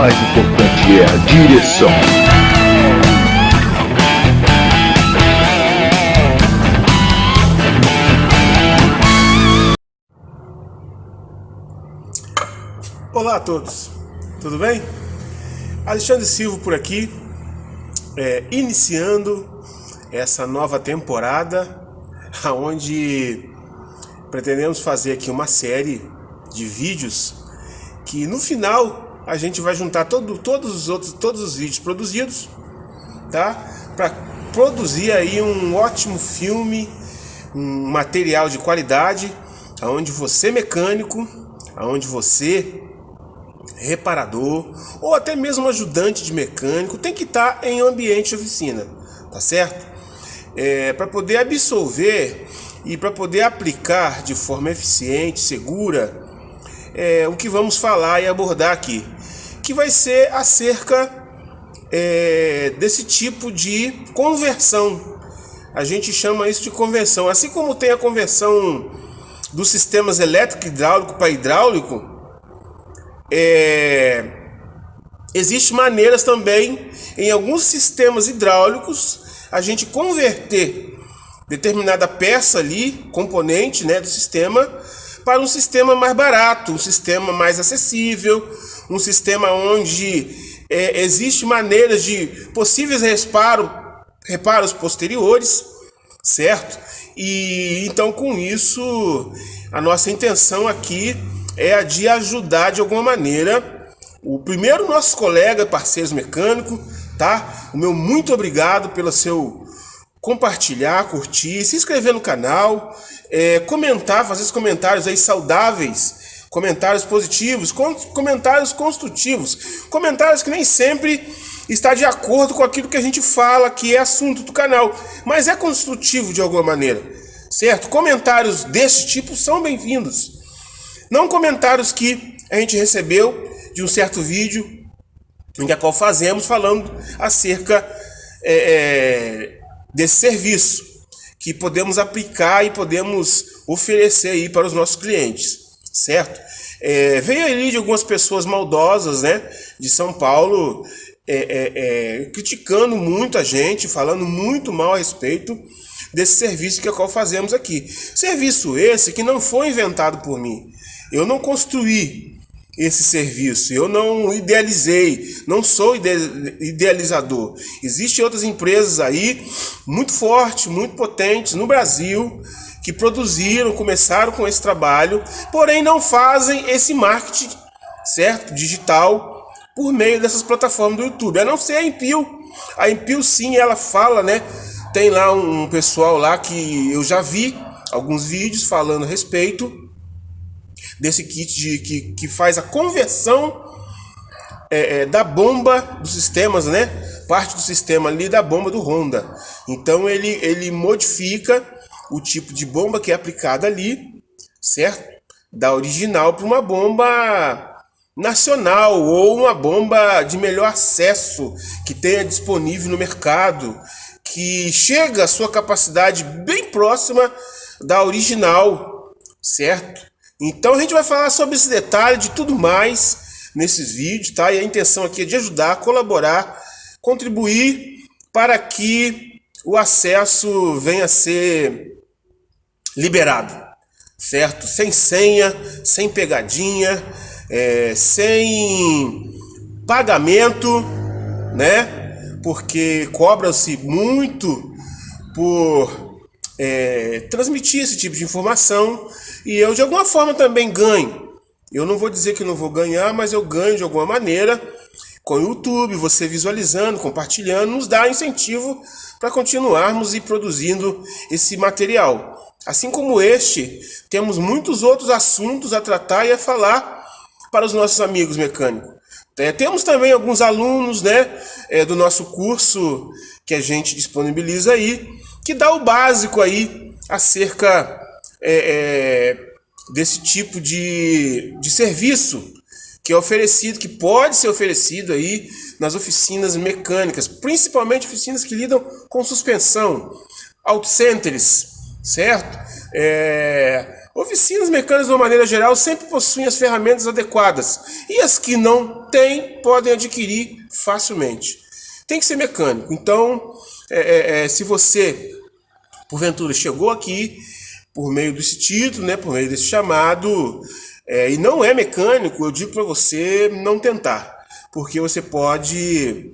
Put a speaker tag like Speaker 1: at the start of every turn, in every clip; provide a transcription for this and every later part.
Speaker 1: mais importante é a direção.
Speaker 2: Olá a todos, tudo bem? Alexandre Silva por aqui, é, iniciando essa nova temporada, onde pretendemos fazer aqui uma série de vídeos que no final a gente vai juntar todo, todos os outros, todos os vídeos produzidos, tá? Para produzir aí um ótimo filme, um material de qualidade, aonde você mecânico, aonde você reparador ou até mesmo ajudante de mecânico tem que estar em ambiente de oficina, tá certo? É, para poder absolver e para poder aplicar de forma eficiente, segura, é, o que vamos falar e abordar aqui, que vai ser acerca é, desse tipo de conversão. A gente chama isso de conversão. Assim como tem a conversão dos sistemas elétrico hidráulico para hidráulico, é, Existem maneiras também em alguns sistemas hidráulicos a gente converter determinada peça ali, componente né, do sistema, para um sistema mais barato, um sistema mais acessível, um sistema onde é, existe maneiras de possíveis reparo, reparos posteriores, certo? E então com isso a nossa intenção aqui é a de ajudar de alguma maneira o primeiro nosso colega, parceiros mecânico, tá? O meu muito obrigado pelo seu compartilhar, curtir, se inscrever no canal, é, comentar, fazer os comentários aí saudáveis, comentários positivos, comentários construtivos, comentários que nem sempre está de acordo com aquilo que a gente fala que é assunto do canal, mas é construtivo de alguma maneira, certo? Comentários desse tipo são bem-vindos. Não comentários que a gente recebeu de um certo vídeo em que a qual fazemos falando acerca é, é, desse serviço que podemos aplicar e podemos oferecer aí para os nossos clientes, certo? É, veio ali de algumas pessoas maldosas, né, de São Paulo, é, é, é, criticando muito a gente, falando muito mal a respeito desse serviço que é qual fazemos aqui. Serviço esse que não foi inventado por mim. Eu não construí esse serviço. Eu não idealizei, não sou idealizador. Existem outras empresas aí muito fortes, muito potentes no Brasil que produziram, começaram com esse trabalho, porém não fazem esse marketing, certo? Digital por meio dessas plataformas do YouTube. A não ser a Impio. A Impio sim, ela fala, né? Tem lá um pessoal lá que eu já vi alguns vídeos falando a respeito desse kit de, que, que faz a conversão é, é, da bomba dos sistemas, né? Parte do sistema ali da bomba do Honda. Então ele, ele modifica o tipo de bomba que é aplicada ali, certo? Da original para uma bomba nacional ou uma bomba de melhor acesso que tenha disponível no mercado, que chega a sua capacidade bem próxima da original, certo? Então a gente vai falar sobre esse detalhe de tudo mais nesses vídeos, tá? E a intenção aqui é de ajudar, colaborar, contribuir para que o acesso venha a ser liberado, certo? Sem senha, sem pegadinha, é, sem pagamento, né? Porque cobra-se muito por é, transmitir esse tipo de informação e eu de alguma forma também ganho. Eu não vou dizer que não vou ganhar, mas eu ganho de alguma maneira com o YouTube, você visualizando, compartilhando, nos dá incentivo para continuarmos e produzindo esse material. Assim como este, temos muitos outros assuntos a tratar e a falar para os nossos amigos mecânicos. É, temos também alguns alunos né, é, do nosso curso que a gente disponibiliza aí, que dá o básico aí acerca é, é, desse tipo de, de serviço que é oferecido, que pode ser oferecido aí nas oficinas mecânicas, principalmente oficinas que lidam com suspensão, auto centers, certo? É, oficinas mecânicas, de uma maneira geral, sempre possuem as ferramentas adequadas. E as que não tem, podem adquirir facilmente. Tem que ser mecânico. Então, é, é, é, se você, porventura, chegou aqui por meio desse título, né, por meio desse chamado, é, e não é mecânico, eu digo para você não tentar, porque você pode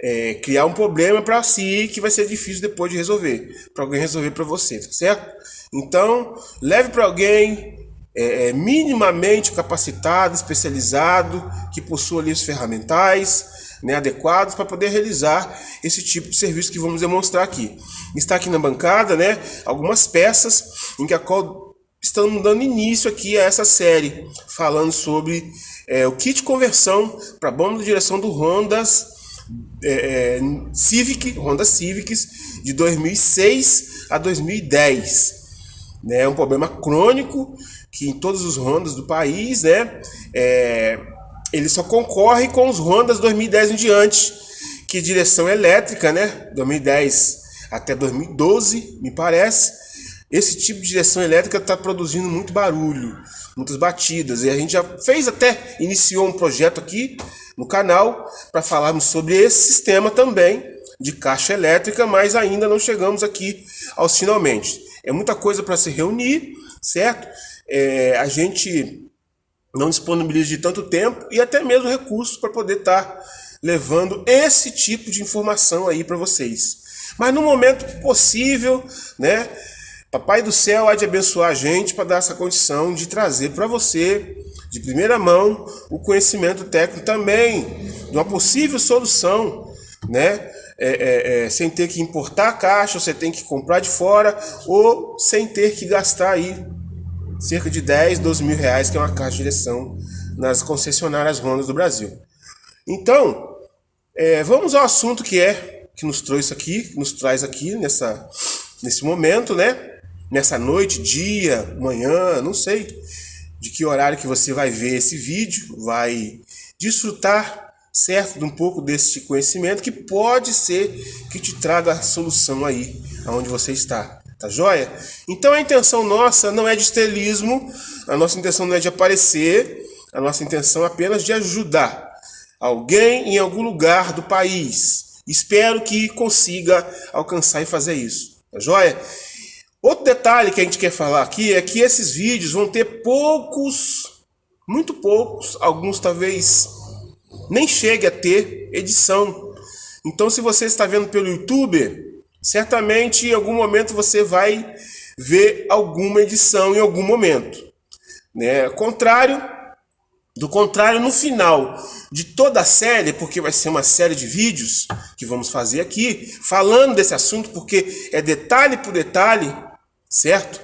Speaker 2: é, criar um problema para si que vai ser difícil depois de resolver, para alguém resolver para você, tá certo? Então, leve para alguém é, é, minimamente capacitado, especializado, que possua ali os ferramentais né, adequados para poder realizar esse tipo de serviço que vamos demonstrar aqui. Está aqui na bancada né, algumas peças em que a qual estamos dando início aqui a essa série, falando sobre é, o kit de conversão para bomba de direção do Hondas é, é, Civic, Honda Civics de 2006 a 2010. Né? Um problema crônico que em todos os Hondas do país, né? É, ele só concorre com os Hondas 2010 em diante, que direção elétrica, né? 2010 até 2012, me parece. Esse tipo de direção elétrica está produzindo muito barulho, muitas batidas. E a gente já fez até, iniciou um projeto aqui no canal para falarmos sobre esse sistema também de caixa elétrica, mas ainda não chegamos aqui aos finalmente. É muita coisa para se reunir, certo? É, a gente não disponibiliza de tanto tempo e até mesmo recursos para poder estar tá levando esse tipo de informação aí para vocês. Mas no momento possível, né? Papai do céu há de abençoar a gente para dar essa condição de trazer para você, de primeira mão, o conhecimento técnico também, de uma possível solução, né? É, é, é, sem ter que importar a caixa, você tem que comprar de fora, ou sem ter que gastar aí cerca de 10, 12 mil reais, que é uma caixa de direção nas concessionárias Honda do Brasil. Então, é, vamos ao assunto que é, que nos trouxe aqui, que nos traz aqui nessa, nesse momento, né? nessa noite, dia, manhã, não sei de que horário que você vai ver esse vídeo, vai desfrutar, certo, de um pouco desse conhecimento que pode ser que te traga a solução aí, aonde você está. Tá joia? Então a intenção nossa não é de estelismo, a nossa intenção não é de aparecer, a nossa intenção é apenas de ajudar alguém em algum lugar do país. Espero que consiga alcançar e fazer isso. Tá joia? Outro detalhe que a gente quer falar aqui é que esses vídeos vão ter poucos, muito poucos, alguns talvez nem chegue a ter edição. Então se você está vendo pelo YouTube, certamente em algum momento você vai ver alguma edição em algum momento. Né? Contrário, do contrário, no final de toda a série, porque vai ser uma série de vídeos que vamos fazer aqui, falando desse assunto, porque é detalhe por detalhe, certo?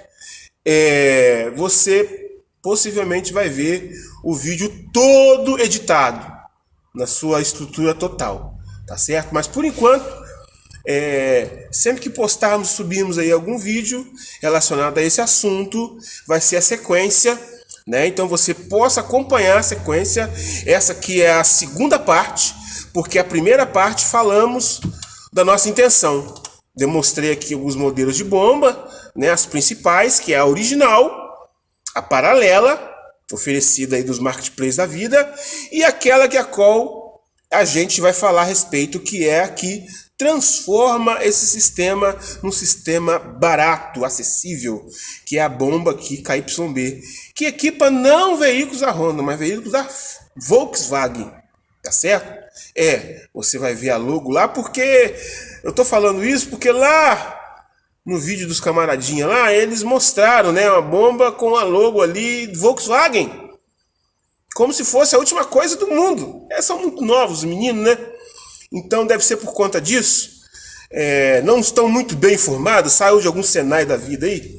Speaker 2: É, você possivelmente vai ver o vídeo todo editado na sua estrutura total, tá certo? Mas por enquanto, é, sempre que postarmos, subirmos aí algum vídeo relacionado a esse assunto, vai ser a sequência, né? Então você possa acompanhar a sequência, essa que é a segunda parte, porque a primeira parte falamos da nossa intenção. Demonstrei aqui alguns modelos de bomba, né, as principais, que é a original, a paralela, oferecida aí dos marketplaces da vida, e aquela que a qual a gente vai falar a respeito, que é a que transforma esse sistema num sistema barato, acessível, que é a bomba aqui KYB, que equipa não veículos da Honda, mas veículos da Volkswagen, tá certo? É, você vai ver a logo lá, porque eu tô falando isso porque lá no vídeo dos camaradinha lá, eles mostraram, né, uma bomba com a logo ali Volkswagen. Como se fosse a última coisa do mundo. É, são muito novos os meninos, né? Então deve ser por conta disso. É, não estão muito bem informados, saiu de algum Senai da vida aí.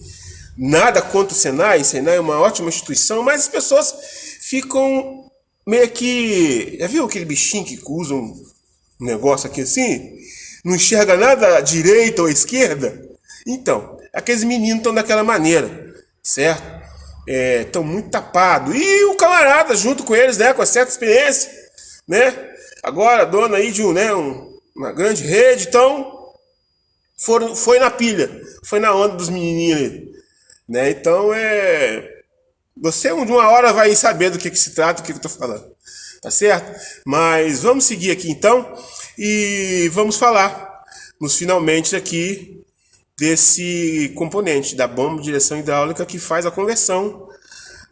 Speaker 2: Nada contra o Senai, Senai é uma ótima instituição, mas as pessoas ficam meio que. Já viu aquele bichinho que usa um negócio aqui assim? Não enxerga nada à direita ou à esquerda? Então, aqueles meninos estão daquela maneira, certo? Estão é, muito tapados. E o camarada junto com eles, né? Com a certa experiência, né? Agora, dona aí de um, né, um, uma grande rede, então foram, foi na pilha, foi na onda dos menininhos ali. Né? Então, é... Você de uma hora vai saber do que, que se trata, do que, que eu tô falando. tá certo? Mas vamos seguir aqui então e vamos falar nos finalmente aqui desse componente da bomba de direção hidráulica que faz a conversão,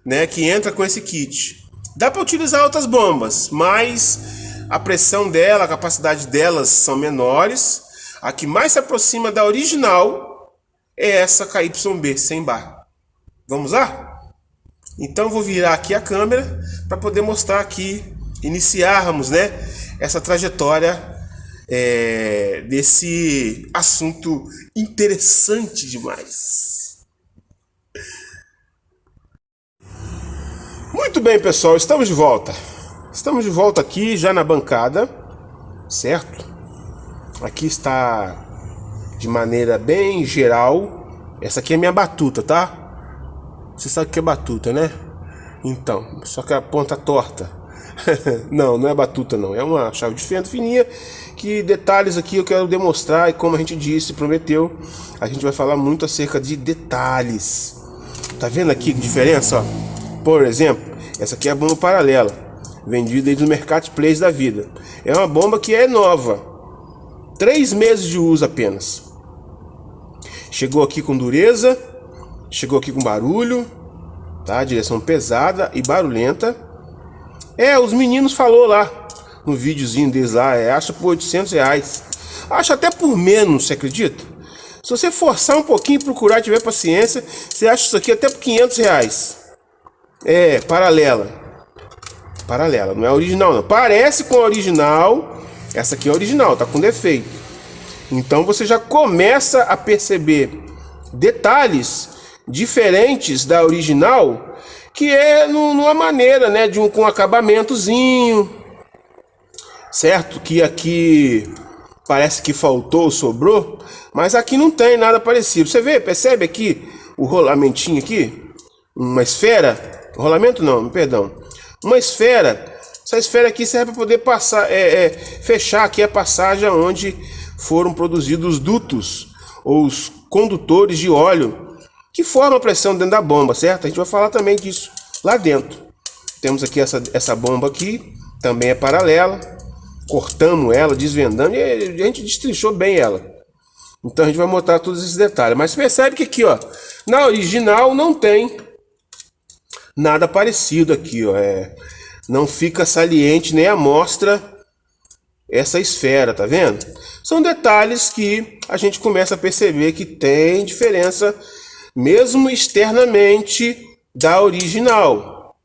Speaker 2: né, que entra com esse kit. Dá para utilizar outras bombas, mas a pressão dela, a capacidade delas são menores. A que mais se aproxima da original é essa KYB 100 bar. Vamos lá? Então vou virar aqui a câmera para poder mostrar aqui, iniciarmos, né, essa trajetória é, desse assunto interessante demais. Muito bem, pessoal, estamos de volta. Estamos de volta aqui já na bancada, certo? Aqui está de maneira bem geral. Essa aqui é minha batuta, tá? Você sabe o que é batuta, né? Então, só que a ponta torta. não, não é batuta não, é uma chave de fenda fininha que detalhes aqui eu quero demonstrar e como a gente disse, prometeu, a gente vai falar muito acerca de detalhes. Tá vendo aqui que diferença? Ó? Por exemplo, essa aqui é a bomba paralela, vendida aí no marketplace da vida. É uma bomba que é nova, três meses de uso apenas. Chegou aqui com dureza, chegou aqui com barulho, tá? Direção pesada e barulhenta. É, os meninos falou lá, no videozinho deles lá, é, acha por 800 reais. Acha até por menos, você acredita? Se você forçar um pouquinho, procurar, tiver paciência, você acha isso aqui até por 500 reais. É, paralela. Paralela, não é original não. Parece com a original, essa aqui é original, tá com defeito. Então você já começa a perceber detalhes diferentes da original, que é numa maneira, né, de um com acabamentozinho, certo? Que aqui parece que faltou, sobrou, mas aqui não tem nada parecido. Você vê, percebe aqui o rolamentinho aqui? Uma esfera, rolamento não, perdão, uma esfera. Essa esfera aqui serve para poder passar, é, é, fechar aqui a passagem onde foram produzidos os dutos ou os condutores de óleo que formam a pressão dentro da bomba, certo? A gente vai falar também disso lá dentro. Temos aqui essa, essa bomba aqui, também é paralela cortamos ela, desvendando, e a gente destrinchou bem ela. Então a gente vai mostrar todos esses detalhes. Mas percebe que aqui, ó, na original não tem nada parecido aqui, ó. É, não fica saliente nem a mostra essa esfera, tá vendo? São detalhes que a gente começa a perceber que tem diferença, mesmo externamente, da original.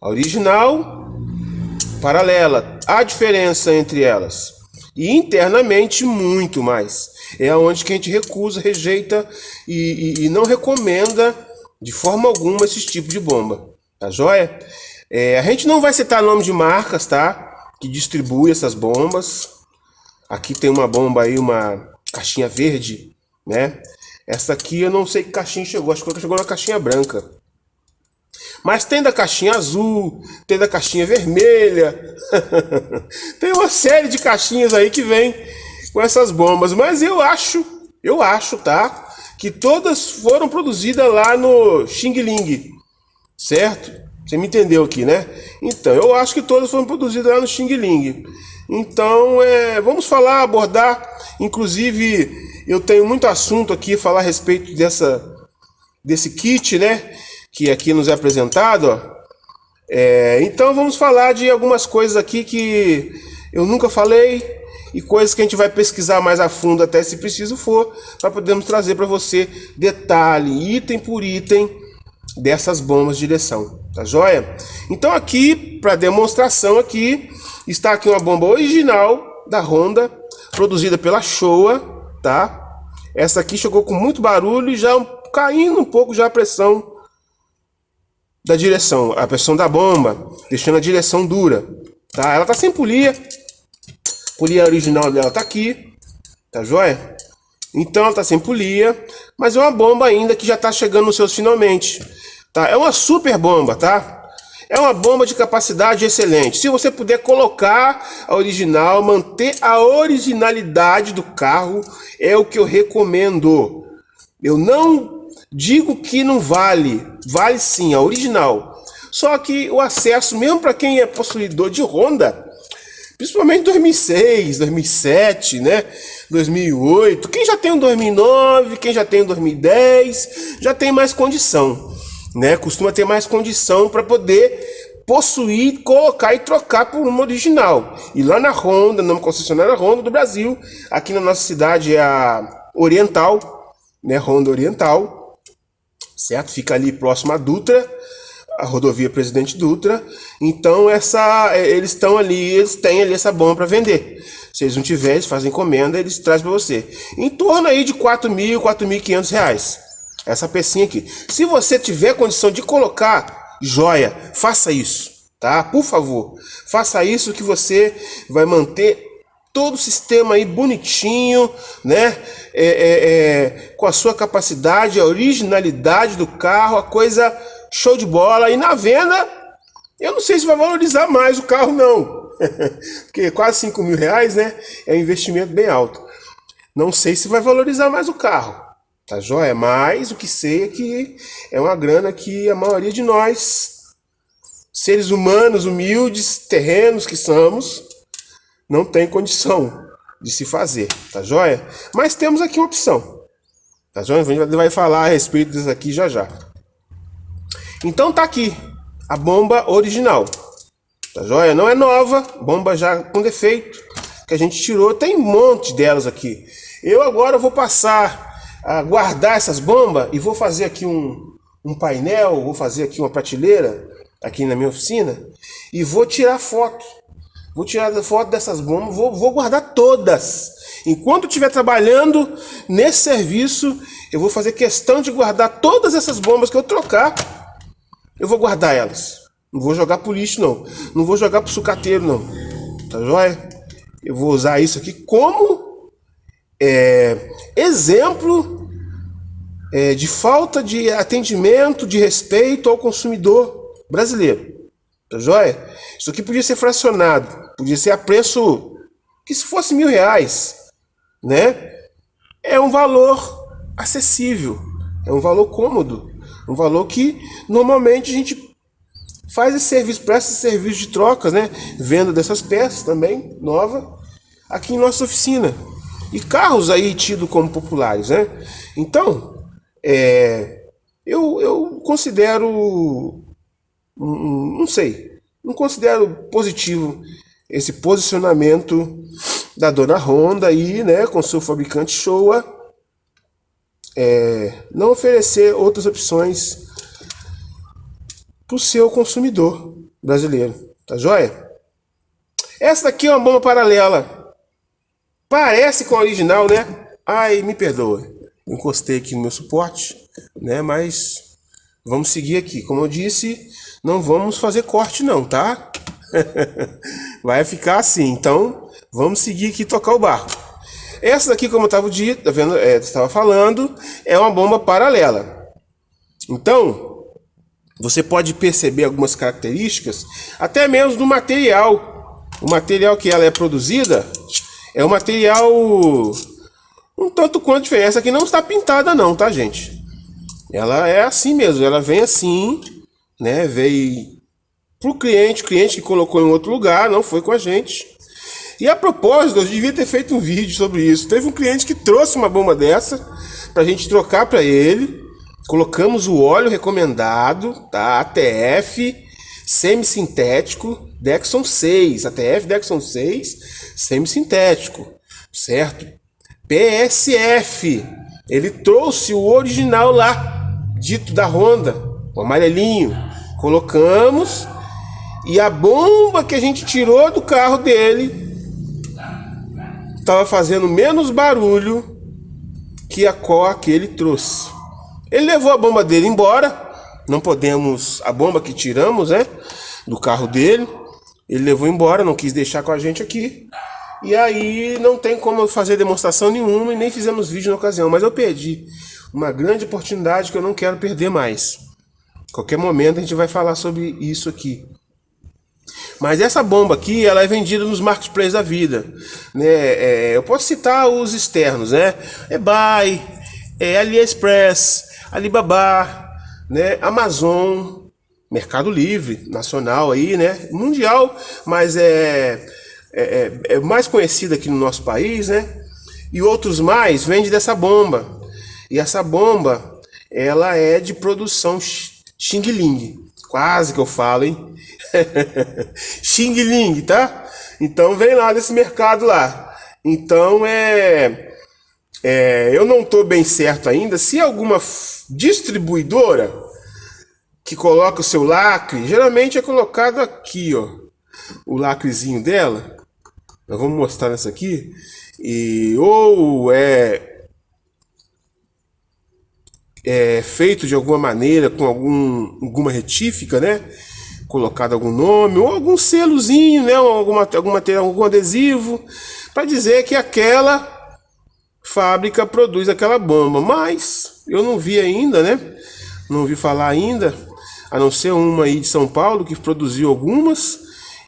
Speaker 2: A original paralela. Há diferença entre elas. E internamente, muito mais. É onde que a gente recusa, rejeita e, e, e não recomenda de forma alguma esse tipo de bomba. Tá joia? É, a gente não vai citar nome de marcas, tá? Que distribui essas bombas. Aqui tem uma bomba aí, uma caixinha verde, né? Essa aqui eu não sei que caixinha chegou, acho que chegou na caixinha branca. Mas tem da caixinha azul, tem da caixinha vermelha. tem uma série de caixinhas aí que vem com essas bombas. Mas eu acho, eu acho, tá? Que todas foram produzidas lá no Xing Ling. Certo? Você me entendeu aqui, né? Então, eu acho que todas foram produzidas lá no Xing Ling. Então, é, vamos falar, abordar. Inclusive, eu tenho muito assunto aqui, falar a respeito dessa, desse kit, né? que aqui nos é apresentado. Ó. É, então vamos falar de algumas coisas aqui que eu nunca falei e coisas que a gente vai pesquisar mais a fundo até se preciso for, para podermos trazer para você detalhe, item por item dessas bombas de direção, tá joia? Então aqui, para demonstração aqui, está aqui uma bomba original da Honda, produzida pela Showa, tá? Essa aqui chegou com muito barulho e já caindo um pouco já a pressão da direção, a pressão da bomba, deixando a direção dura, tá? Ela tá sem polia, polia original dela tá aqui, tá joia? Então ela tá sem polia, mas é uma bomba ainda que já tá chegando nos seus finalmente, tá? É uma super bomba, tá? É uma bomba de capacidade excelente. Se você puder colocar a original, manter a originalidade do carro, é o que eu recomendo. Eu não Digo que não vale, vale sim, a original. Só que o acesso, mesmo para quem é possuidor de Honda, principalmente 2006, 2007, né? 2008, quem já tem um 2009, quem já tem um 2010, já tem mais condição, né? Costuma ter mais condição para poder possuir, colocar e trocar por uma original. E lá na Honda, na concessionária Honda do Brasil, aqui na nossa cidade é a Oriental, né? Honda Oriental, certo? Fica ali próximo à Dutra, a rodovia Presidente Dutra. Então essa, é, eles estão ali, eles têm ali essa bomba para vender. Se eles não tiverem, eles fazem encomenda, eles trazem para você. Em torno aí de 4 mil, 4.500 reais. Essa pecinha aqui. Se você tiver condição de colocar joia, faça isso, tá? Por favor, faça isso que você vai manter todo o sistema aí bonitinho, né? É, é, é, com a sua capacidade, a originalidade do carro, a coisa show de bola. E na venda, eu não sei se vai valorizar mais o carro, não. Porque quase 5 mil reais, né? É um investimento bem alto. Não sei se vai valorizar mais o carro. Tá joia? Mas o que sei é que é uma grana que a maioria de nós, seres humanos, humildes, terrenos que somos, não tem condição de se fazer. Tá joia? Mas temos aqui uma opção. Tá joia? A gente vai falar a respeito disso aqui já já. Então tá aqui a bomba original. Tá joia? Não é nova, bomba já com defeito que a gente tirou. Tem um monte delas aqui. Eu agora vou passar a guardar essas bombas e vou fazer aqui um, um painel, vou fazer aqui uma prateleira aqui na minha oficina e vou tirar foto. Vou tirar foto dessas bombas, vou, vou guardar todas. Enquanto estiver trabalhando nesse serviço, eu vou fazer questão de guardar todas essas bombas que eu trocar. Eu vou guardar elas. Não vou jogar pro lixo, não. Não vou jogar pro sucateiro, não. Tá joia? Eu vou usar isso aqui como é, exemplo é, de falta de atendimento, de respeito ao consumidor brasileiro. Tá joia? Isso aqui podia ser fracionado, podia ser a preço que se fosse mil reais, né? É um valor acessível, é um valor cômodo, um valor que normalmente a gente faz esse serviço, presta esse serviço de trocas, né? Venda dessas peças também, nova, aqui em nossa oficina e carros aí tidos como populares, né? Então, é, eu, eu considero, não sei, não considero positivo esse posicionamento da dona Honda aí, né, com seu fabricante Showa, é, não oferecer outras opções para o seu consumidor brasileiro, tá joia? Essa daqui é uma bomba paralela Parece com a original, né? Ai, me perdoa. Encostei aqui no meu suporte, né? Mas vamos seguir aqui. Como eu disse, não vamos fazer corte não, tá? Vai ficar assim. Então, vamos seguir aqui tocar o barco. Essa daqui, como eu estava tá vendo, é, falando, é uma bomba paralela. Então, você pode perceber algumas características, até mesmo do material. O material que ela é produzida, é um material um tanto quanto diferente. Essa aqui não está pintada não, tá, gente? Ela é assim mesmo, ela vem assim, né? Veio pro cliente, o cliente que colocou em outro lugar, não foi com a gente. E a propósito, eu devia ter feito um vídeo sobre isso. Teve um cliente que trouxe uma bomba dessa pra gente trocar para ele. Colocamos o óleo recomendado, tá? ATF semissintético Dexon 6, ATF Dexon 6, semissintético, certo? PSF, ele trouxe o original lá, dito da Honda, o amarelinho. Colocamos e a bomba que a gente tirou do carro dele estava fazendo menos barulho que a qual que ele trouxe. Ele levou a bomba dele embora, não podemos, a bomba que tiramos, né, do carro dele, ele levou embora, não quis deixar com a gente aqui. E aí não tem como fazer demonstração nenhuma e nem fizemos vídeo na ocasião, mas eu perdi uma grande oportunidade que eu não quero perder mais. Qualquer momento a gente vai falar sobre isso aqui. Mas essa bomba aqui, ela é vendida nos marketplaces da vida. Né? É, eu posso citar os externos, né? eBay, é AliExpress, Alibaba, né? Amazon, Mercado Livre, nacional aí, né? Mundial, mas é, é, é, é mais conhecido aqui no nosso país, né? E outros mais vende dessa bomba. E essa bomba, ela é de produção Xing Ling. Quase que eu falo, hein? Xing Ling, tá? Então vem lá desse mercado lá. Então é, é eu não estou bem certo ainda se alguma distribuidora que coloca o seu lacre, geralmente é colocado aqui, ó, o lacrezinho dela. Nós vamos mostrar nessa aqui. E ou é é feito de alguma maneira com algum, alguma retífica, né? Colocado algum nome ou algum selozinho, né? Alguma, alguma, algum adesivo para dizer que aquela fábrica produz aquela bomba. Mas eu não vi ainda, né? Não vi falar ainda, a não ser uma aí de São Paulo que produziu algumas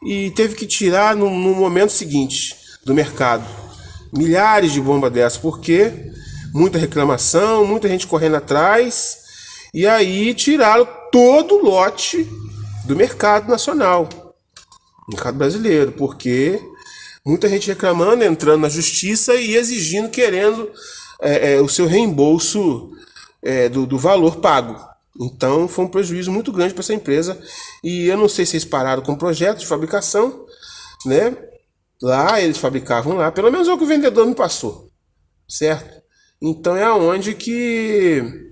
Speaker 2: e teve que tirar no, no momento seguinte do mercado milhares de bombas dessas, porque muita reclamação, muita gente correndo atrás, e aí tiraram todo o lote do mercado nacional, mercado brasileiro, porque muita gente reclamando, entrando na justiça e exigindo, querendo é, é, o seu reembolso é, do, do valor pago. Então foi um prejuízo muito grande para essa empresa. E eu não sei se eles pararam com o projeto de fabricação, né? Lá eles fabricavam lá, pelo menos é o que o vendedor me passou, certo? Então é aonde que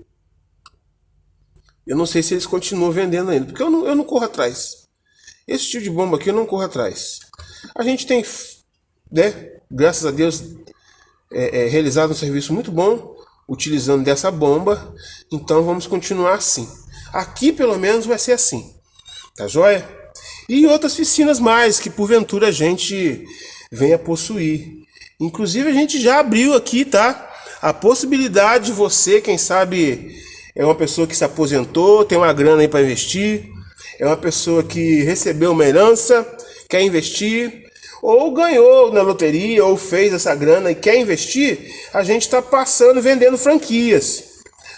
Speaker 2: eu não sei se eles continuam vendendo ainda, porque eu não, eu não corro atrás. Esse tipo de bomba aqui eu não corro atrás. A gente tem, né, graças a Deus, é, é, realizado um serviço muito bom utilizando dessa bomba. Então vamos continuar assim. Aqui pelo menos vai ser assim. Tá joia? E outras piscinas mais que porventura a gente venha possuir. Inclusive a gente já abriu aqui, tá? A possibilidade de você, quem sabe, é uma pessoa que se aposentou, tem uma grana aí para investir, é uma pessoa que recebeu uma herança, quer investir, ou ganhou na loteria, ou fez essa grana e quer investir, a gente está passando vendendo franquias.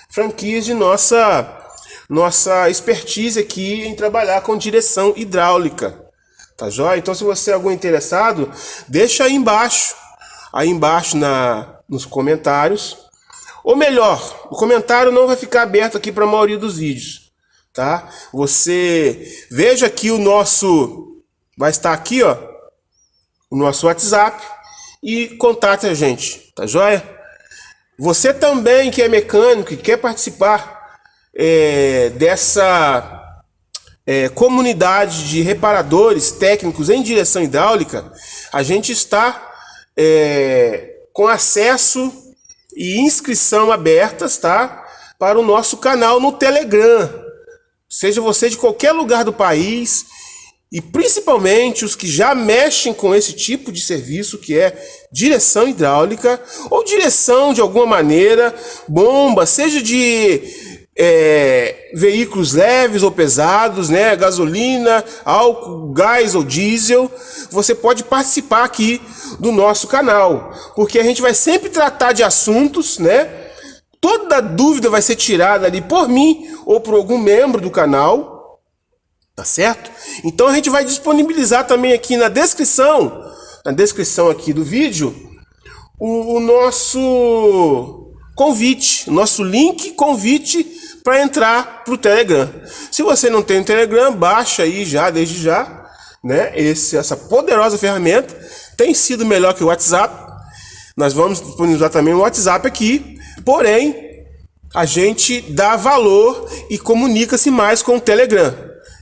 Speaker 2: Franquias de nossa nossa expertise aqui em trabalhar com direção hidráulica. Tá joia? Então se você é algum interessado, deixa aí embaixo, aí embaixo na nos comentários. Ou melhor, o comentário não vai ficar aberto aqui para a maioria dos vídeos, tá? Você veja aqui o nosso vai estar aqui, ó, o nosso WhatsApp e contate a gente, tá joia? Você também que é mecânico e quer participar é, dessa é, comunidade de reparadores técnicos em direção hidráulica, a gente está é, com acesso e inscrição abertas, tá? Para o nosso canal no Telegram. Seja você de qualquer lugar do país, e principalmente os que já mexem com esse tipo de serviço que é direção hidráulica ou direção de alguma maneira, bomba, seja de é, veículos leves ou pesados, né, gasolina, álcool, gás ou diesel, você pode participar aqui do nosso canal, porque a gente vai sempre tratar de assuntos, né? Toda dúvida vai ser tirada ali por mim ou por algum membro do canal Tá certo? Então a gente vai disponibilizar também aqui na descrição, na descrição aqui do vídeo, o, o nosso convite, nosso link convite para entrar para o Telegram. Se você não tem Telegram, baixa aí já, desde já, né? Esse, essa poderosa ferramenta tem sido melhor que o WhatsApp. Nós vamos disponibilizar também o WhatsApp aqui, porém a gente dá valor e comunica-se mais com o Telegram.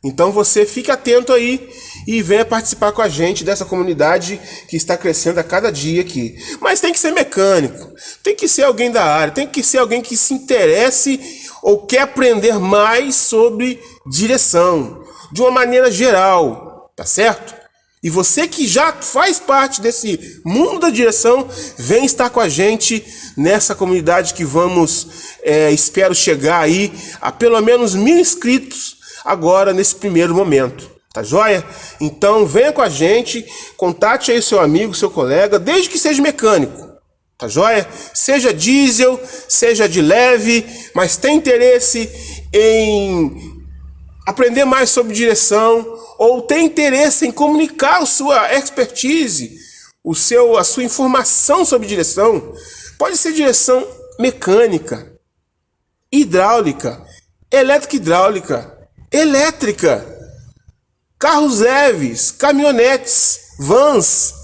Speaker 2: Então você fique atento aí e venha participar com a gente dessa comunidade que está crescendo a cada dia aqui. Mas tem que ser mecânico, tem que ser alguém da área, tem que ser alguém que se interesse ou quer aprender mais sobre direção, de uma maneira geral, tá certo? E você que já faz parte desse mundo da direção, vem estar com a gente nessa comunidade que vamos, é, espero chegar aí a pelo menos mil inscritos agora nesse primeiro momento. Tá joia? Então venha com a gente, contate aí seu amigo, seu colega, desde que seja mecânico. Tá joia? Seja diesel, seja de leve, mas tem interesse em aprender mais sobre direção ou tem interesse em comunicar a sua expertise, o seu, a sua informação sobre direção, pode ser direção mecânica, hidráulica, elétrica hidráulica, elétrica, carros leves, caminhonetes, vans,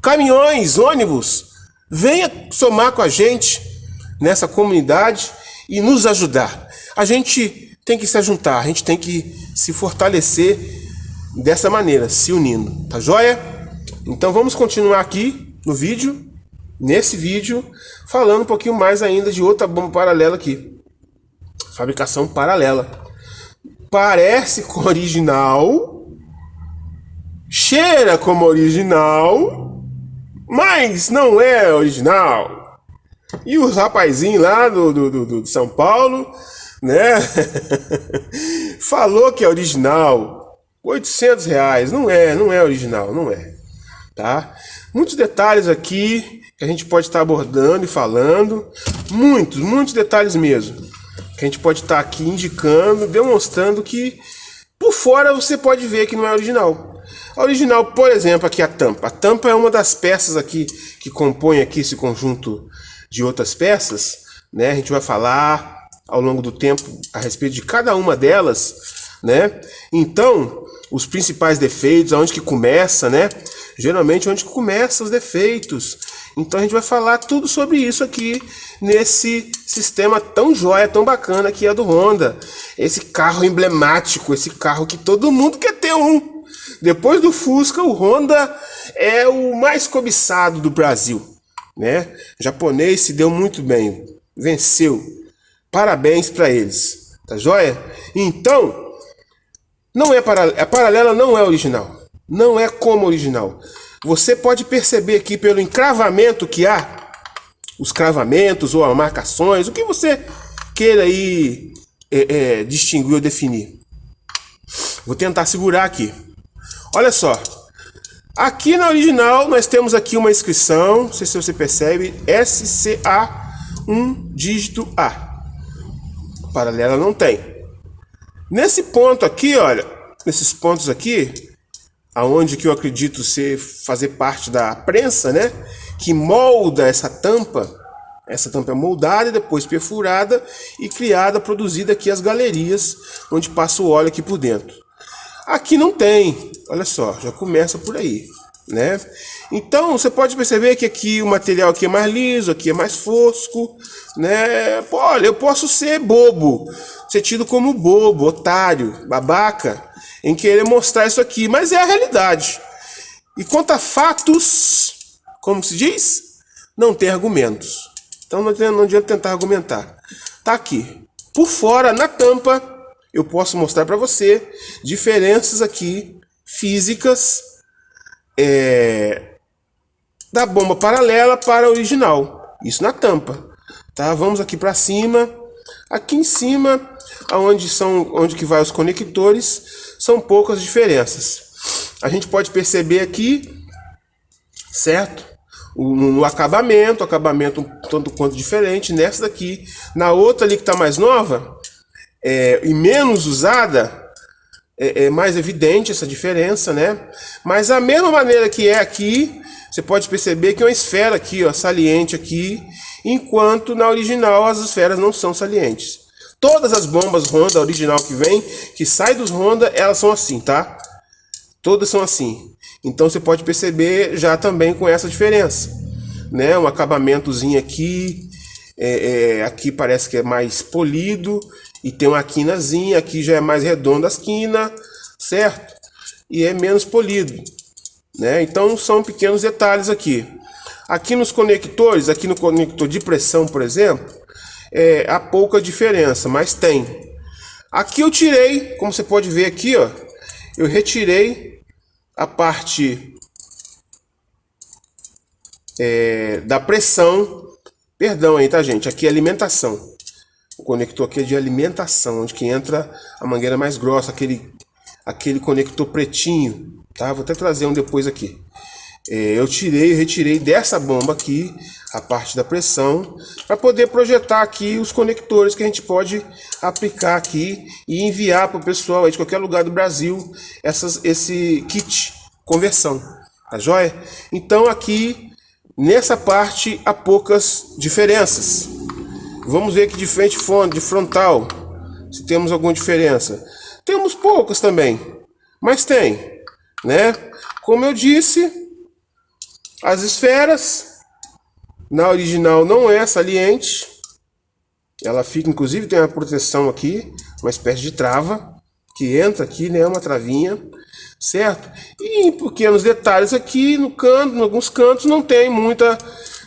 Speaker 2: caminhões, ônibus. Venha somar com a gente nessa comunidade e nos ajudar. A gente tem que se juntar, a gente tem que se fortalecer dessa maneira, se unindo, tá joia? Então vamos continuar aqui no vídeo, nesse vídeo, falando um pouquinho mais ainda de outra bomba paralela aqui. Fabricação paralela. Parece com original, cheira como original, mas não é original. E os rapazinhos lá do, do, do, do São Paulo, né? Falou que é original. 800 reais. Não é, não é original, não é. Tá? Muitos detalhes aqui que a gente pode estar abordando e falando. Muitos, muitos detalhes mesmo. Que a gente pode estar aqui indicando, demonstrando que por fora você pode ver que não é original. A original, por exemplo, aqui a tampa. A tampa é uma das peças aqui que compõe aqui esse conjunto de outras peças, né? A gente vai falar ao longo do tempo a respeito de cada uma delas, né? Então, os principais defeitos, aonde que começa, né? Geralmente onde que começa os defeitos. Então a gente vai falar tudo sobre isso aqui nesse sistema tão jóia, tão bacana que é do Honda. Esse carro emblemático, esse carro que todo mundo quer ter um. Depois do Fusca, o Honda é o mais cobiçado do Brasil né? O japonês se deu muito bem, venceu. Parabéns para eles, tá joia? Então, não é a paralela não é original, não é como original. Você pode perceber aqui pelo encravamento que há, os cravamentos ou as marcações, o que você queira aí é, é, distinguir ou definir. Vou tentar segurar aqui. Olha só, Aqui na original nós temos aqui uma inscrição, não sei se você percebe, SCA 1 dígito A. Paralela não tem. Nesse ponto aqui, olha, nesses pontos aqui, aonde que eu acredito ser fazer parte da prensa, né, que molda essa tampa, essa tampa é moldada e depois perfurada e criada, produzida aqui as galerias, onde passa o óleo aqui por dentro. Aqui não tem, olha só, já começa por aí, né? Então você pode perceber que aqui o material aqui é mais liso, aqui é mais fosco, né? Pô, olha, eu posso ser bobo, ser tido como bobo, otário, babaca, em querer mostrar isso aqui, mas é a realidade. E quanto a fatos, como se diz, não tem argumentos. Então não adianta, tentar argumentar. Tá aqui, por fora, na tampa, eu posso mostrar para você diferenças aqui físicas é, da bomba paralela para a original. Isso na tampa. Tá? Vamos aqui para cima. Aqui em cima, aonde são onde que vai os conectores, são poucas diferenças. A gente pode perceber aqui, certo? no acabamento, acabamento um tanto quanto diferente nessa daqui. Na outra ali que está mais nova, é, e menos usada, é, é, mais evidente essa diferença, né? Mas a mesma maneira que é aqui, você pode perceber que é uma esfera aqui, ó, saliente aqui, enquanto na original as esferas não são salientes. Todas as bombas Honda original que vem, que sai dos Honda, elas são assim, tá? Todas são assim. Então você pode perceber já também com essa diferença, né? Um acabamentozinho aqui, é, é, aqui parece que é mais polido e tem uma quinazinha, aqui já é mais redonda as quina, certo? E é menos polido, né? Então são pequenos detalhes aqui. Aqui nos conectores, aqui no conector de pressão, por exemplo, é, há pouca diferença, mas tem. Aqui eu tirei, como você pode ver aqui, ó, eu retirei a parte é, da pressão, perdão aí, tá gente? Aqui é alimentação. O conector aqui é de alimentação, onde que entra a mangueira mais grossa, aquele, aquele conector pretinho, tá? Vou até trazer um depois aqui. é, eu tirei, retirei dessa bomba aqui a parte da pressão para poder projetar aqui os conectores que a gente pode aplicar aqui e enviar para o pessoal de qualquer lugar do Brasil essas, esse kit conversão, tá joia? Então aqui nessa parte há poucas diferenças. Vamos ver aqui de frente de frontal, se temos alguma diferença. Temos poucas também, mas tem, né? Como eu disse, as esferas na original não é saliente. Ela fica, inclusive tem uma proteção aqui, uma espécie de trava, que entra aqui, né? Uma travinha, certo? E em pequenos detalhes aqui no canto, em alguns cantos não tem muita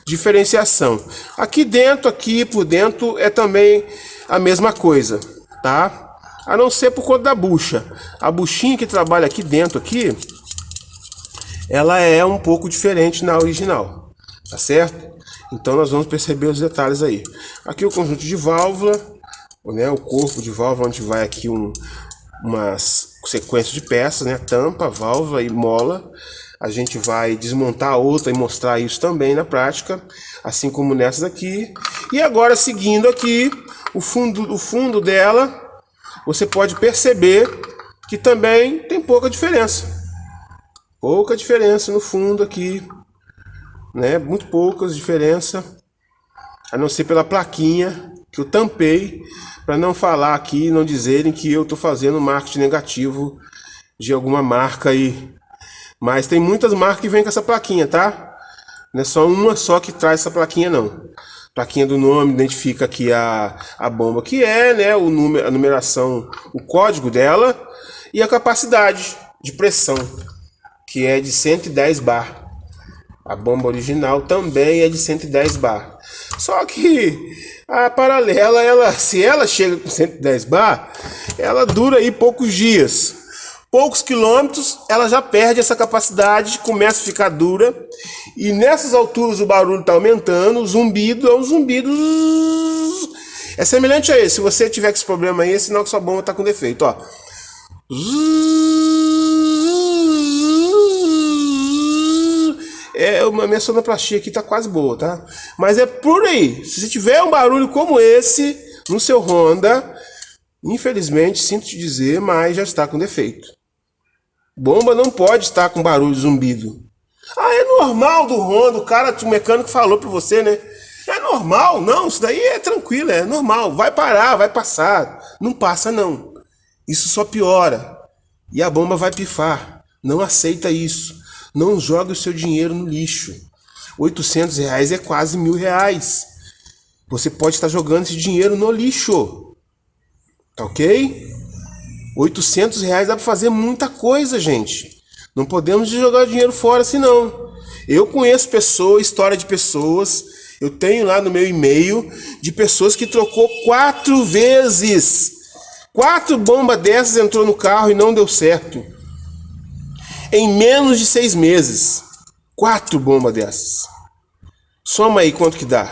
Speaker 2: diferenciação. Aqui dentro, aqui por dentro é também a mesma coisa, tá? A não ser por conta da bucha. A buchinha que trabalha aqui dentro aqui, ela é um pouco diferente na original, tá certo? Então nós vamos perceber os detalhes aí. Aqui o conjunto de válvula, né, o corpo de válvula, onde vai aqui um, umas sequência de peças, né, tampa, válvula e mola. A gente vai desmontar outra e mostrar isso também na prática, assim como nessa daqui. E agora seguindo aqui, o fundo, o fundo dela, você pode perceber que também tem pouca diferença. Pouca diferença no fundo aqui, né? Muito poucas diferença, a não ser pela plaquinha que eu tampei para não falar aqui, não dizerem que eu estou fazendo marketing negativo de alguma marca aí. Mas tem muitas marcas que vêm com essa plaquinha, tá? Não é só uma só que traz essa plaquinha não. Plaquinha do nome identifica aqui a, a bomba que é, né? O número, a numeração, o código dela e a capacidade de pressão, que é de 110 bar. A bomba original também é de 110 bar. Só que a paralela, ela, se ela chega com 110 bar, ela dura aí poucos dias. Poucos quilômetros, ela já perde essa capacidade, começa a ficar dura. E nessas alturas o barulho está aumentando, o zumbido é um zumbido. É semelhante a esse. Se você tiver com esse problema aí, é sinal que sua bomba está com defeito. Ó. é uma minha sonoplastia aqui tá quase boa, tá? Mas é por aí. Se você tiver um barulho como esse no seu Honda, infelizmente, sinto te dizer, mas já está com defeito. Bomba não pode estar com barulho zumbido. Ah, é normal do Honda, o cara, o mecânico falou para você, né? É normal, não, isso daí é tranquilo, é normal. Vai parar, vai passar. Não passa não. Isso só piora. E a bomba vai pifar. Não aceita isso. Não jogue o seu dinheiro no lixo. 800 reais é quase mil reais. Você pode estar jogando esse dinheiro no lixo. Tá ok? 800 reais dá para fazer muita coisa, gente. Não podemos jogar dinheiro fora assim não. Eu conheço pessoas, história de pessoas. Eu tenho lá no meu e-mail de pessoas que trocou quatro vezes. Quatro bombas dessas entrou no carro e não deu certo. Em menos de seis meses, quatro bombas dessas. Soma aí quanto que dá.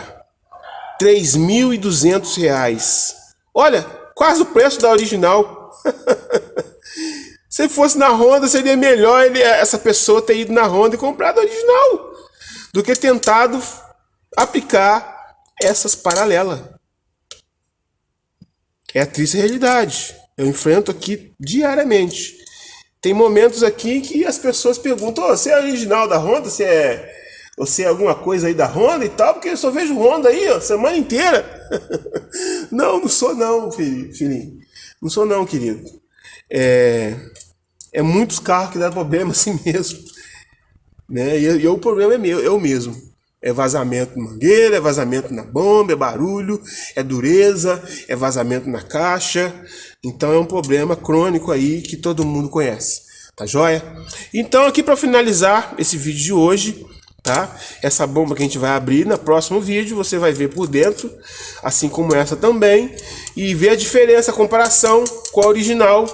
Speaker 2: R$ 3.200. Olha, quase o preço da original. Se fosse na Honda, seria melhor ele, essa pessoa ter ido na Honda e comprado a original do que tentado aplicar essas paralelas. É a triste realidade. Eu enfrento aqui diariamente. Tem momentos aqui que as pessoas perguntam: oh, você é original da Honda? Você é, você é alguma coisa aí da Honda e tal? Porque eu só vejo Honda aí, ó, semana inteira. não, não sou não, filhinho. Não sou não, querido. É, é muitos carros que dão problema assim mesmo. Né? E, e o problema é meu, eu mesmo. É vazamento na mangueira, é vazamento na bomba, é barulho, é dureza, é vazamento na caixa. Então é um problema crônico aí que todo mundo conhece. Tá joia? Então aqui para finalizar esse vídeo de hoje, tá? Essa bomba que a gente vai abrir no próximo vídeo, você vai ver por dentro, assim como essa também, e ver a diferença, a comparação com a original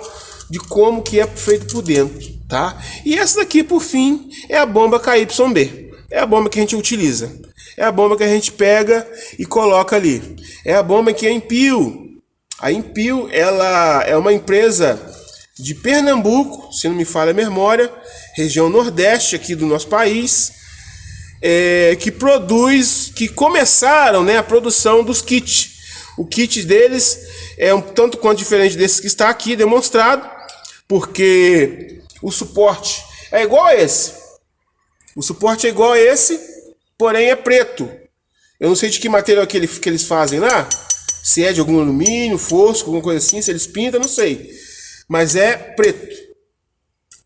Speaker 2: de como que é feito por dentro, tá? E essa daqui, por fim, é a bomba KYB. É a bomba que a gente utiliza. É a bomba que a gente pega e coloca ali. É a bomba que é Impio. A Impio, ela é uma empresa de Pernambuco, se não me falha a memória, região nordeste aqui do nosso país, é, que produz, que começaram né, a produção dos kits. O kit deles é um tanto quanto diferente desse que está aqui demonstrado, porque o suporte é igual a esse. O suporte é igual a esse, porém é preto. Eu não sei de que material que, ele, que eles fazem lá, se é de algum alumínio, fosco, alguma coisa assim, se eles pintam, não sei. Mas é preto.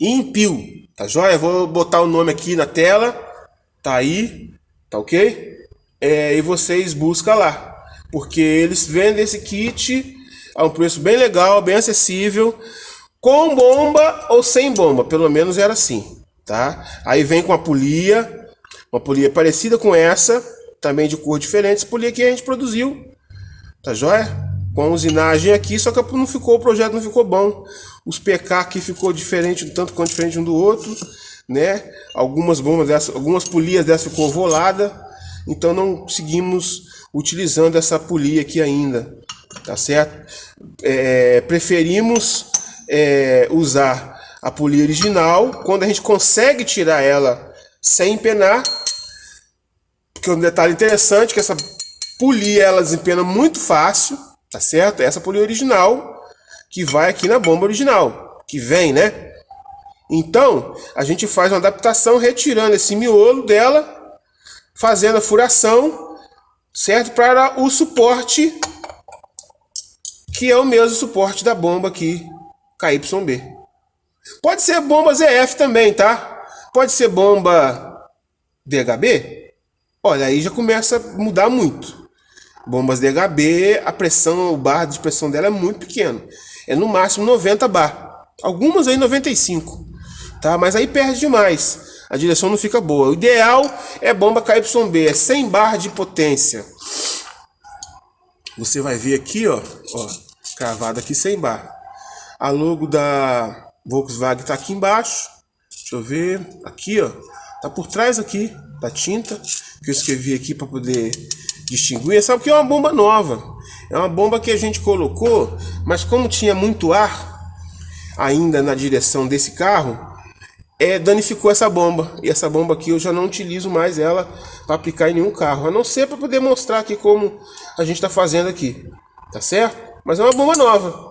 Speaker 2: Impio, tá joia? Vou botar o nome aqui na tela, tá aí, tá ok? É, e vocês buscam lá, porque eles vendem esse kit a um preço bem legal, bem acessível, com bomba ou sem bomba, pelo menos era assim, tá? Aí vem com a polia, uma polia parecida com essa, também de cor diferente, essa polia que a gente produziu, tá joia? Com usinagem aqui, só que não ficou, o projeto não ficou bom. Os PK aqui ficou diferente, tanto quanto diferente um do outro, né? Algumas bombas dessas, algumas polias dessa ficou volada, então não seguimos utilizando essa polia aqui ainda, tá certo? É, preferimos é, usar a polia original, quando a gente consegue tirar ela sem empenar, porque um detalhe interessante que essa polia ela desempena muito fácil, tá certo? Essa polia original que vai aqui na bomba original, que vem, né? Então, a gente faz uma adaptação retirando esse miolo dela, fazendo a furação, certo? Para o suporte, que é o mesmo suporte da bomba aqui KYB. Pode ser bomba ZF também, tá? Pode ser bomba DHB. Olha, aí já começa a mudar muito. Bombas DHB, a pressão, o bar de pressão dela é muito pequeno. É no máximo 90 bar. Algumas aí 95. Tá? Mas aí perde demais. A direção não fica boa. O ideal é bomba KYB, é 100 bar de potência. Você vai ver aqui, ó, ó, cravado aqui 100 bar. A logo da Volkswagen está aqui embaixo. Deixa eu ver. Aqui, ó. Tá por trás aqui da tinta. Que eu escrevi aqui para poder distinguir. Sabe que é uma bomba nova. É uma bomba que a gente colocou, mas como tinha muito ar ainda na direção desse carro, é, danificou essa bomba. E essa bomba aqui eu já não utilizo mais ela para aplicar em nenhum carro. A não ser para poder mostrar aqui como a gente está fazendo aqui. Tá certo? Mas é uma bomba nova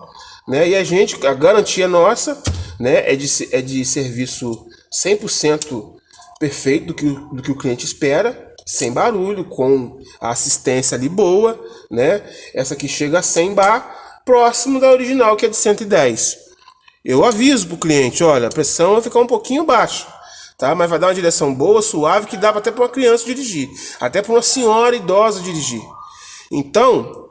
Speaker 2: né? E a gente, a garantia nossa, né, é de, é de serviço 100% perfeito do que, do que o cliente espera, sem barulho, com a assistência ali boa, né? Essa aqui chega a 100 bar, próximo da original que é de 110. Eu aviso para o cliente, olha, a pressão vai ficar um pouquinho baixa, tá? Mas vai dar uma direção boa, suave, que dá até para uma criança dirigir, até para uma senhora idosa dirigir. Então,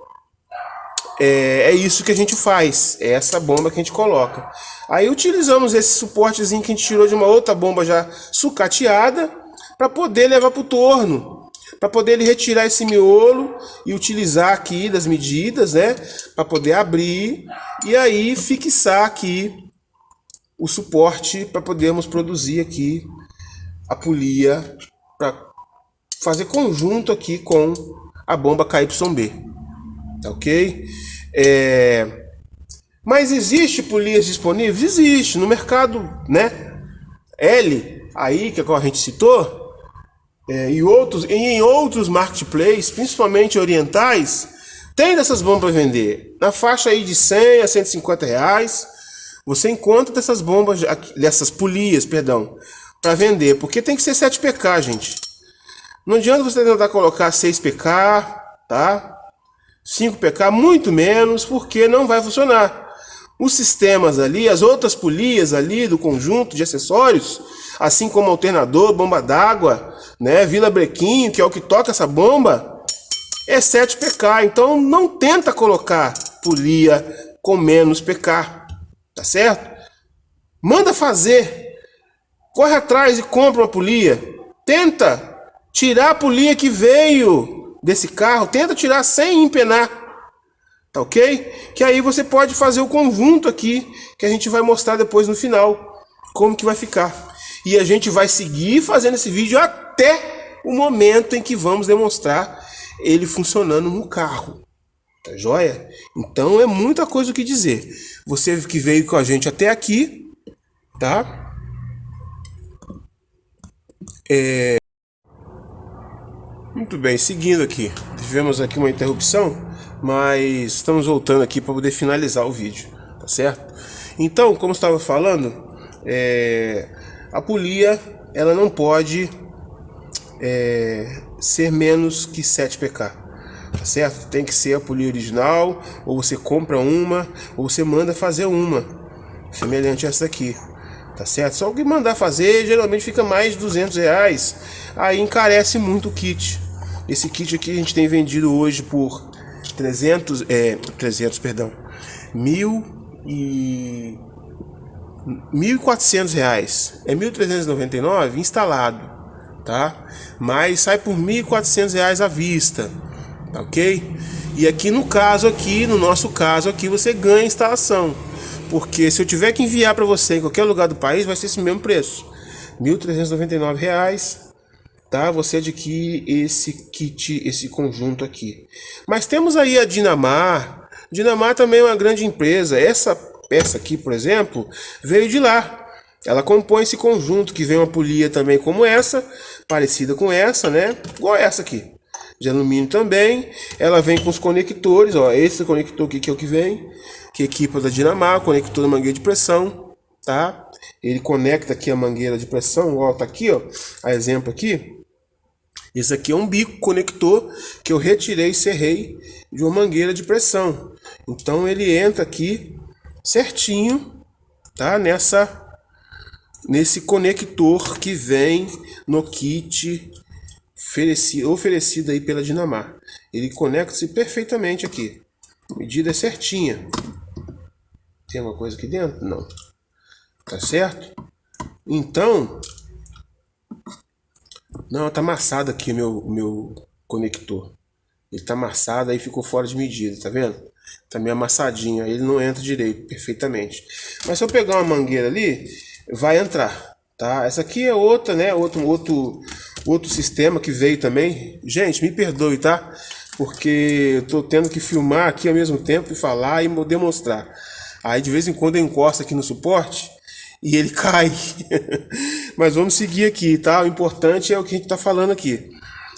Speaker 2: é, é, isso que a gente faz, é essa bomba que a gente coloca. Aí utilizamos esse suportezinho que a gente tirou de uma outra bomba já sucateada para poder levar para o torno, para poder retirar esse miolo e utilizar aqui das medidas, né, para poder abrir e aí fixar aqui o suporte para podermos produzir aqui a polia para fazer conjunto aqui com a bomba KYB tá ok? É... Mas existe polias disponíveis? Existe, no mercado, né? L, aí, que é a gente citou, é, e, outros, e em outros marketplaces, principalmente orientais, tem dessas bombas para vender. Na faixa aí de 100 a 150 reais, você encontra dessas bombas, dessas polias, perdão, para vender. Porque tem que ser 7 PK, gente. Não adianta você tentar colocar 6 PK, tá? 5PK, muito menos, porque não vai funcionar. Os sistemas ali, as outras polias ali do conjunto de acessórios, assim como alternador, bomba d'água, né, Vila Brequinho, que é o que toca essa bomba, é 7PK. Então não tenta colocar polia com menos PK, tá certo? Manda fazer. Corre atrás e compra uma polia. Tenta tirar a polia que veio desse carro, tenta tirar sem empenar. Tá ok? Que aí você pode fazer o conjunto aqui, que a gente vai mostrar depois no final, como que vai ficar. E a gente vai seguir fazendo esse vídeo até o momento em que vamos demonstrar ele funcionando no carro. Tá joia? Então é muita coisa o que dizer. Você que veio com a gente até aqui, tá? É... Muito bem, seguindo aqui. Tivemos aqui uma interrupção, mas estamos voltando aqui para poder finalizar o vídeo, tá certo? Então, como estava falando, é... a polia ela não pode é... ser menos que 7 pk tá certo? Tem que ser a polia original, ou você compra uma, ou você manda fazer uma, semelhante a essa aqui, tá certo? Só que mandar fazer, geralmente fica mais de 200 reais, aí encarece muito o kit. Esse kit aqui a gente tem vendido hoje por 300, é, 300, perdão, mil e... 1.400 reais, é 1.399 instalado, tá? Mas sai por 1.400 reais à vista, Tá ok? E aqui no caso aqui, no nosso caso aqui, você ganha instalação. Porque se eu tiver que enviar para você em qualquer lugar do país, vai ser esse mesmo preço. R$ 1.399, tá? Você adquire esse kit, esse conjunto aqui. Mas temos aí a Dinamar. Dinamar também é uma grande empresa. Essa peça aqui, por exemplo, veio de lá. Ela compõe esse conjunto que vem uma polia também como essa, parecida com essa, né? Igual essa aqui de alumínio também. Ela vem com os conectores, ó, esse conector aqui que é o que vem, que equipa da Dinamar, conector da mangueira de pressão, tá? Ele conecta aqui a mangueira de pressão, ó, tá aqui, ó, a exemplo aqui. Esse aqui é um bico conector que eu retirei e serrei de uma mangueira de pressão. Então ele entra aqui certinho, tá? Nessa nesse conector que vem no kit oferecido, oferecido aí pela Dinamar. Ele conecta-se perfeitamente aqui. A medida certinha. Tem alguma coisa aqui dentro? Não. Tá certo? Então... Não, tá amassado aqui meu, meu conector. Ele tá amassado, aí ficou fora de medida, tá vendo? Tá meio amassadinho, aí ele não entra direito, perfeitamente. Mas se eu pegar uma mangueira ali, vai entrar, tá? Essa aqui é outra, né? Outro, outro, outro sistema que veio também. Gente, me perdoe, tá? Porque eu tô tendo que filmar aqui ao mesmo tempo e falar e demonstrar. Aí de vez em quando eu encosto aqui no suporte e ele cai. Mas vamos seguir aqui, tá? O importante é o que a gente tá falando aqui.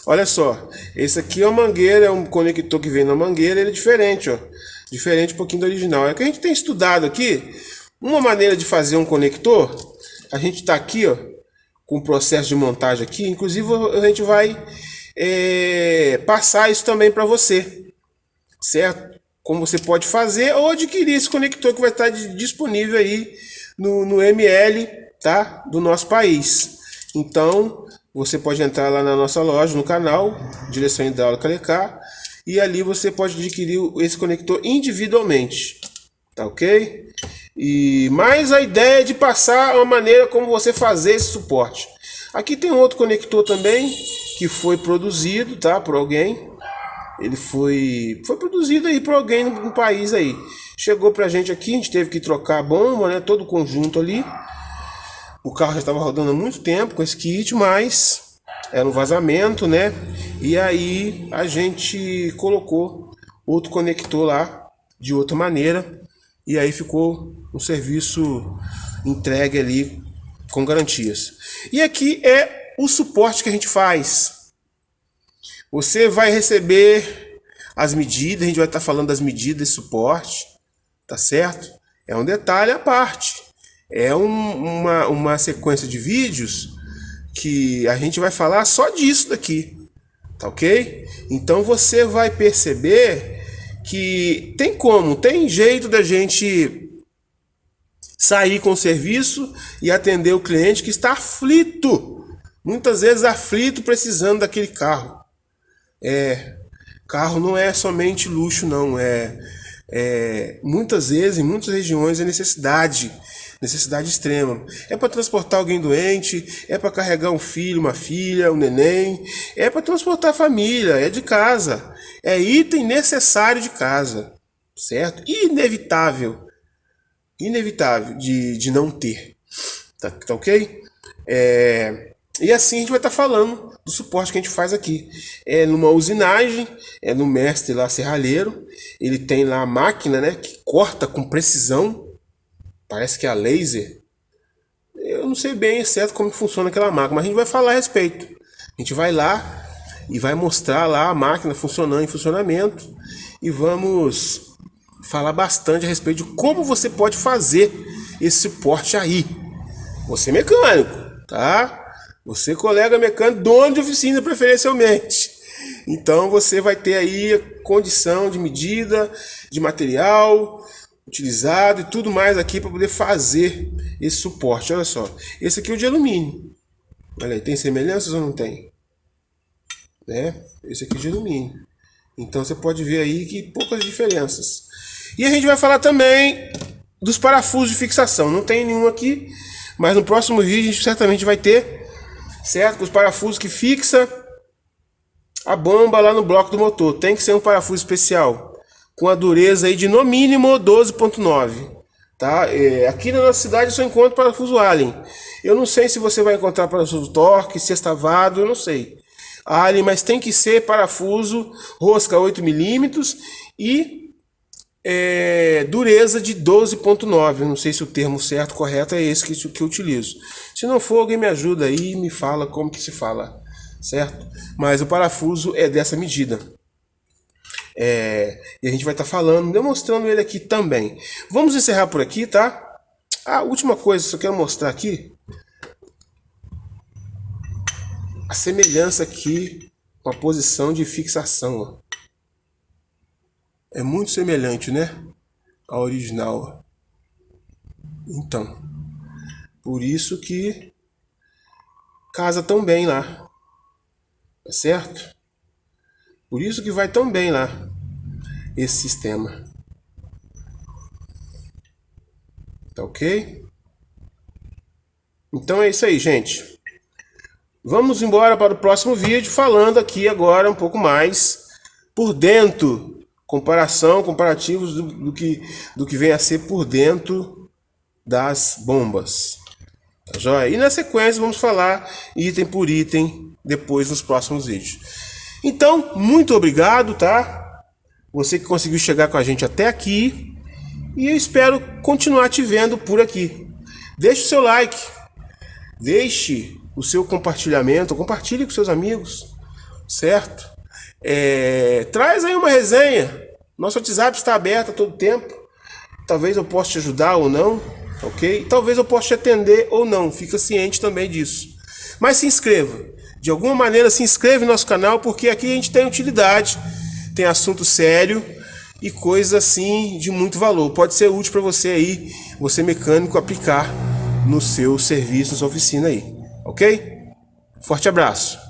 Speaker 2: Olha só, esse aqui é uma mangueira, é um conector que vem na mangueira, ele é diferente, ó. Diferente um pouquinho do original. É que a gente tem estudado aqui uma maneira de fazer um conector. A gente tá aqui, ó, com o processo de montagem aqui. Inclusive, a gente vai é, passar isso também para você, certo? Como você pode fazer ou adquirir esse conector que vai estar disponível aí no, no ML tá? do nosso país. Então, você pode entrar lá na nossa loja, no canal, Direção Hidráulica Lecar, e ali você pode adquirir esse conector individualmente, tá ok? E mais a ideia de passar a maneira como você fazer esse suporte. Aqui tem outro conector também que foi produzido, tá, por alguém. Ele foi foi produzido aí por alguém no país aí. Chegou pra gente aqui, a gente teve que trocar a bomba, né, todo o conjunto ali. O carro já estava rodando há muito tempo com esse kit, mas era um vazamento, né? E aí a gente colocou outro conector lá de outra maneira e aí ficou um serviço entregue ali com garantias. E aqui é o suporte que a gente faz. Você vai receber as medidas, a gente vai estar falando das medidas de suporte, tá certo? É um detalhe à parte. É um, uma, uma sequência de vídeos que a gente vai falar só disso daqui, tá ok? Então você vai perceber que tem como, tem jeito da gente sair com o serviço e atender o cliente que está aflito, muitas vezes aflito precisando daquele carro. É, carro não é somente luxo não, é, é muitas vezes em muitas regiões é necessidade necessidade extrema. É para transportar alguém doente, é para carregar um filho, uma filha, um neném, é para transportar a família, é de casa. É item necessário de casa, certo? Inevitável. Inevitável de, de não ter. Tá, tá ok? É, E assim a gente vai estar tá falando do suporte que a gente faz aqui. É numa usinagem, é no mestre lá serralheiro. Ele tem lá a máquina, né, que corta com precisão. Parece que é a laser. Eu não sei bem certo como funciona aquela máquina, mas a gente vai falar a respeito. A gente vai lá e vai mostrar lá a máquina funcionando em funcionamento e vamos falar bastante a respeito de como você pode fazer esse suporte aí. Você é mecânico, tá? Você, colega mecânico, dono de oficina preferencialmente. Então você vai ter aí condição de medida, de material utilizado e tudo mais aqui para poder fazer esse suporte. Olha só, esse aqui é o de alumínio. Olha aí, tem semelhanças ou não tem? Né? Esse aqui é de alumínio. Então você pode ver aí que poucas diferenças. E a gente vai falar também dos parafusos de fixação. Não tem nenhum aqui, mas no próximo vídeo a gente certamente vai ter certo? Os parafusos que fixa a bomba lá no bloco do motor. Tem que ser um parafuso especial, com a dureza aí de no mínimo 12.9. Tá? É, aqui na nossa cidade eu só encontro parafuso Allen. Eu não sei se você vai encontrar parafuso Torque, sextavado, eu não sei. Allen, mas tem que ser parafuso rosca 8mm e é, dureza de 12.9. Não sei se o termo certo, correto, é esse que, que eu utilizo. Se não for, alguém me ajuda aí e me fala como que se fala, certo? Mas o parafuso é dessa medida. É, e a gente vai estar tá falando, demonstrando ele aqui também. Vamos encerrar por aqui, tá? A última coisa que eu quero mostrar aqui. A semelhança aqui com a posição de fixação. Ó. É muito semelhante, né? A original. Então, por isso que casa tão bem lá. Tá certo? Por isso que vai tão bem lá esse sistema. Tá ok? Então é isso aí, gente. Vamos embora para o próximo vídeo falando aqui agora um pouco mais por dentro comparação, comparativos do, do, que, do que vem a ser por dentro das bombas. Tá joia? E na sequência vamos falar item por item depois nos próximos vídeos. Então, muito obrigado, tá? Você que conseguiu chegar com a gente até aqui. E eu espero continuar te vendo por aqui. Deixe o seu like. Deixe o seu compartilhamento. Compartilhe com seus amigos. Certo? É, traz aí uma resenha. Nosso WhatsApp está aberto a todo tempo. Talvez eu possa te ajudar ou não, ok? Talvez eu possa te atender ou não. Fica ciente também disso. Mas se inscreva. De alguma maneira se inscreve no nosso canal, porque aqui a gente tem utilidade, tem assunto sério e coisa assim de muito valor. Pode ser útil para você aí, você mecânico, aplicar no seu serviço, na sua oficina aí, ok? Forte abraço.